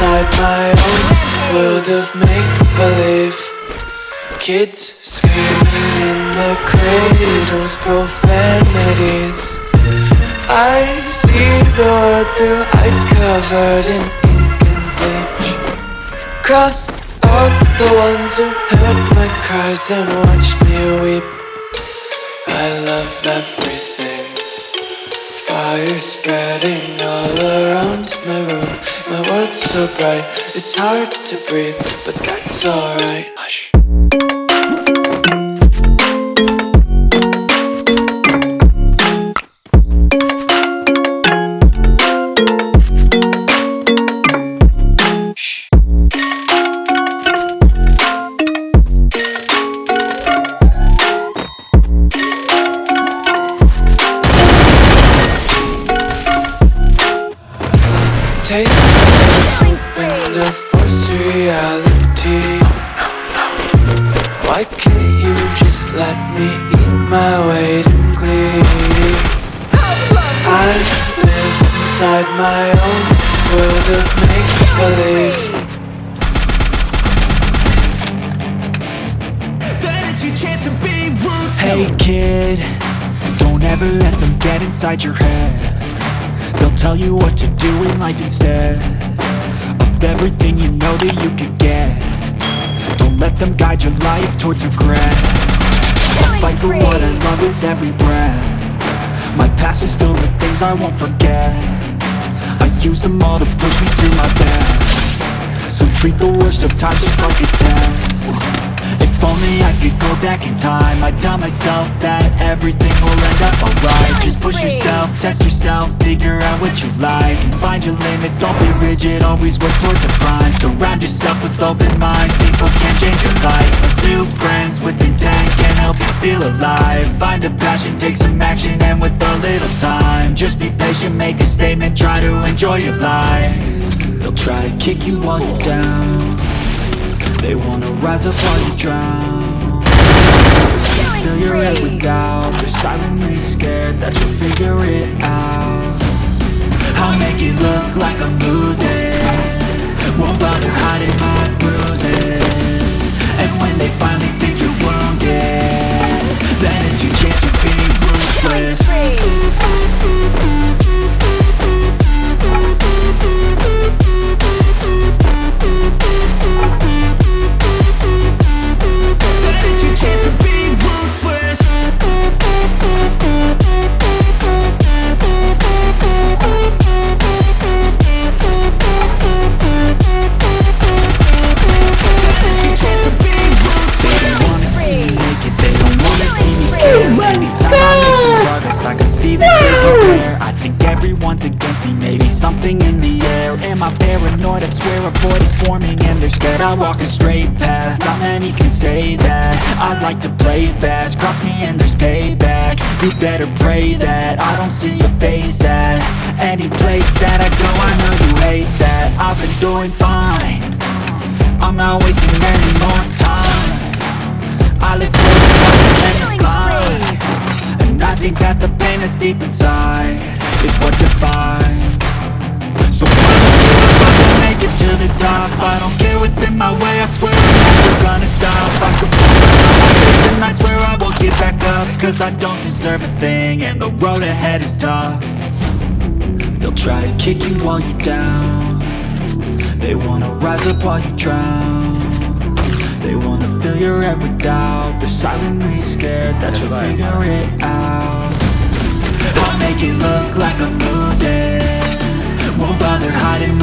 my own world of make-believe. Kids screaming in the cradles, profanities. I see the world through ice covered in ink and bleach. Cross out the ones who heard my cries and watched me weep. I love everything Fire spreading all around my room. My world's so bright, it's hard to breathe But that's alright. Hush Take open to force reality Why can't you just let me eat my weight in glee? I live inside my own world of make-believe. Hey kid, don't ever let them get inside your head tell you what to do in life instead Of everything you know that you could get. Don't let them guide your life towards regret. I'll fight for what I love with every breath. My past is filled with things I won't forget. I use them all to push me to my best. So treat the worst of times just like a test if only I could go back in time. I'd tell myself that everything will end up alright. Just push yourself, test yourself, figure out what you like And find your limits, don't be rigid, always work towards a prime Surround yourself with open minds, people can change your life. A few friends with intent can help you feel alive. Find a passion, take some action, and with a little time Just be patient, make a statement, try to enjoy your life. They'll try to kick you while you're down they wanna rise up while you drown. Fill your head with doubt. They're silently scared that you'll figure it out. I'll make it look like I'm losing. Won't bother hiding my bruises I think everyone's against me, maybe something in the air. Am I paranoid? I swear a void is forming and they're scared I walk a straight path, not many can say that. I like to play fast, cross me and there's payback. You better pray that I don't see your face at Any place that I go, I know you hate that. I've been doing fine. I'm not wasting any more time. I live Think that the pain that's deep inside. Is what defines. So I'm make it to the top? I don't care what's in my way, I swear I'm never gonna stop. I could and I swear I won't get back up Cause I don't deserve a thing and the road ahead is tough. They'll try to kick you while you're down. They wanna rise up while you drown fill your head with doubt They're silently scared that you'll figure it out. I'll make it look like I'm losing. Won't bother hiding